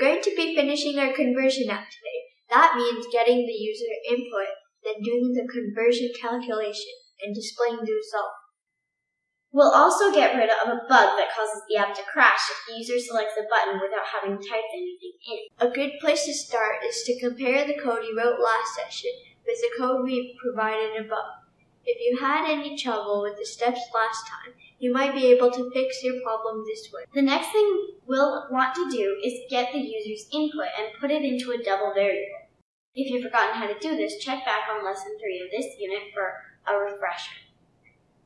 going to be finishing our conversion app today. That means getting the user input, then doing the conversion calculation and displaying the result. We'll also get rid of a bug that causes the app to crash if the user selects a button without having typed anything in. A good place to start is to compare the code you wrote last session with the code we provided above. If you had any trouble with the steps last time, you might be able to fix your problem this way. The next thing we'll want to do is get the user's input and put it into a double variable. If you've forgotten how to do this, check back on lesson 3 of this unit for a refresher.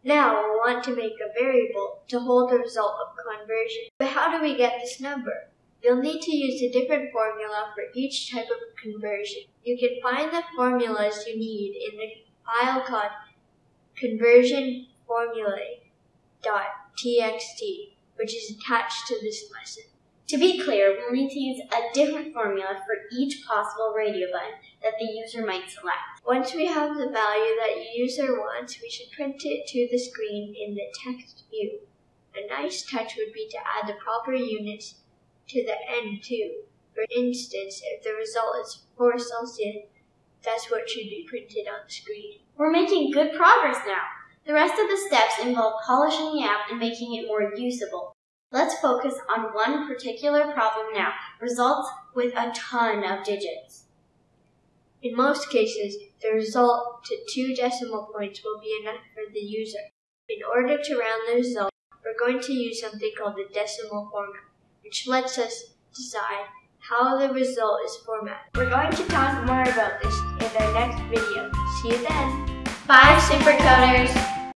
Now we'll want to make a variable to hold the result of conversion. But how do we get this number? You'll need to use a different formula for each type of conversion. You can find the formulas you need in the file called conversionformulae.txt, which is attached to this lesson. To be clear, we'll need to use a different formula for each possible radio button that the user might select. Once we have the value that the user wants, we should print it to the screen in the text view. A nice touch would be to add the proper units to the end too. For instance, if the result is 4 Celsius, that's what should be printed on the screen. We're making good progress now. The rest of the steps involve polishing the app and making it more usable. Let's focus on one particular problem now, results with a ton of digits. In most cases, the result to two decimal points will be enough for the user. In order to round the result, we're going to use something called the decimal format, which lets us decide how the result is formatted. We're going to talk more about this in our next video. See you then! Bye, Supercoders!